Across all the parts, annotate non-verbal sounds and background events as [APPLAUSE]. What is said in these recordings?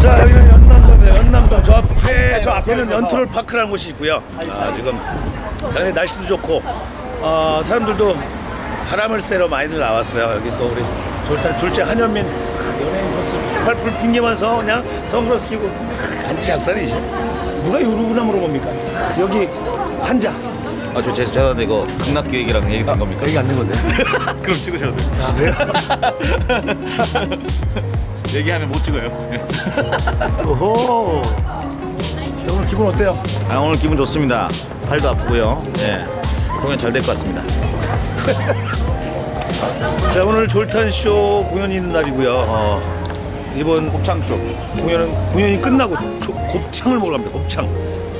자 여기는 연남도입니다. 연남도 저 앞에 저 앞에는 연트롤 파크라는 곳이 있고요. 아, 지금 상당히 날씨도 좋고 어, 사람들도 바람을 쐬러 많이들 나왔어요. 여기 또 우리 졸탄 둘째 한현민 연예인 코스 팔풀 핑계면서 그냥 선글라스 끼고 간지 작살이지. 누가 유루구나 물어봅니까? 여기 한자 아, 저 죄송한데 이거 극락 기획이랑 얘기 된 겁니까? 여기 앉는 건데. [LAUGHS] 그럼 찍으셔도 돼요. [LAUGHS] 얘기하면 못 찍어요. 오호. 자, 오늘 기분 어때요? 아, 오늘 기분 좋습니다. 팔도 아프고요. 예. 공연 잘 될 것 같습니다. [LAUGHS] 자 오늘 졸탄쇼 공연이 있는 날이고요. 어, 이번 곱창쇼. 공연은 공연이 끝나고 조- 곱창을 먹으러 갑니다. 곱창.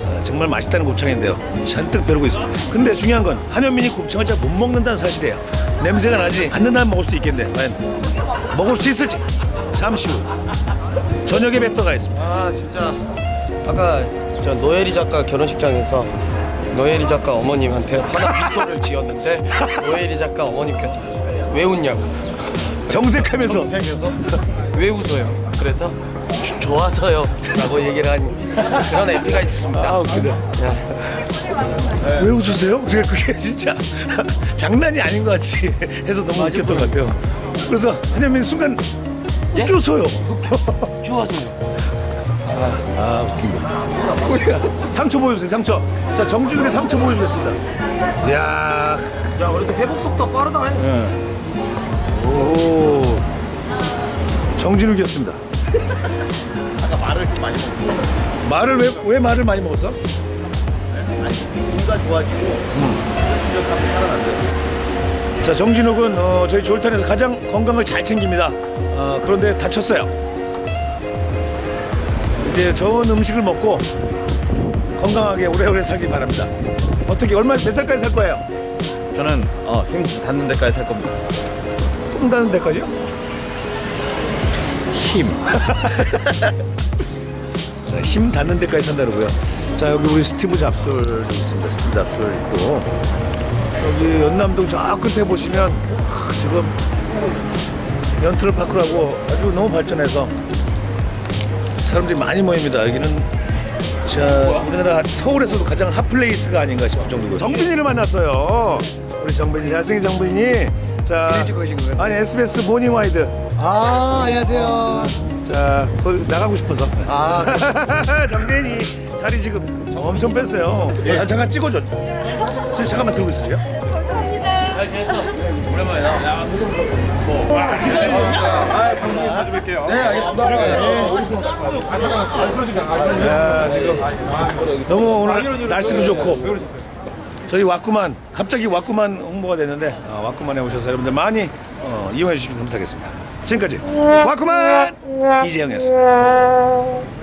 아, 정말 맛있다는 곱창인데요. 잔뜩 벼르고 있습니다. 근데 중요한 건 한현민이 곱창을 잘 못 먹는다는 사실이에요. 냄새가 나지 않는다면 먹을 수 있겠는데 과연 먹을 수 있을지 잠시 후 저녁에 뵙도록 하겠습니다. 아 진짜 아까 저 노예리 작가 결혼식장에서 노예리 작가 어머님한테 화난 미소를 지었는데 [LAUGHS] 노예리 작가 어머님께서 왜 웃냐고 정색하면서 생겨서 왜 웃어요? 그래서 조- 좋아서요 라고 얘기를 한 그런 에피가 있습니다 아 웃기다. 왜 웃으세요? 제가 그게 진짜 [LAUGHS] 장난이 아닌 것 같이 해서 너무 웃겼던 것 같아요. 그래서 한현민 순간 예? 웃겨서요. 좋아서요 아 웃긴다. 상처 보여주세요 상처. 자 정준욱의 상처 보여주겠습니다. 이야. 야 그래도 회복 속도 빠르다 오. 정진욱이었습니다. 아까 말을 많이 먹고 말을 왜, 왜 말을 많이 먹었어? 기가 좋아지고 기억하고 살아난대요. 자 정진욱은 어, 저희 졸탄에서 가장 건강을 잘 챙깁니다. 어, 그런데 다쳤어요. 이제 좋은 음식을 먹고 건강하게 오래오래 살길 바랍니다. 어떻게 얼마 몇 살까지 살 거예요? 저는 어, 힘 닿는 데까지 살 겁니다. 똥 다는 데까지요? 힘. [LAUGHS] 자, 힘 닿는 데까지 산다고요. 자 여기 우리 스티브 잡술 좀 있습니다. 스티브 잡술 있고 여기 연남동 저 끝에 보시면 하, 지금 연트럴 파크라고 아주 너무 발전해서 사람들이 많이 모입니다. 여기는 자 우리나라 서울에서도 가장 hot place가 아닌가 싶을 정도로 정빈이를 만났어요. 우리 정빈이 잘생긴 정빈이 자 아니 SBS 모닝 와이드 아 안녕하세요. 자 나가고 싶어서 아 정빈이 살이 지금 엄청 뺐어요. 자, 잠깐 찍어줘. 저 잠깐만 들고 있으세요. 네 알겠습니다. 야, 지금 너무 오늘 날씨도 좋고 저희 왔구만 갑자기 왔구만 홍보가 됐는데 아, 왔구만에 오셔서 여러분들 많이 어, 이용해 주시면 감사하겠습니다. 지금까지 왔구만 이재영이었습니다.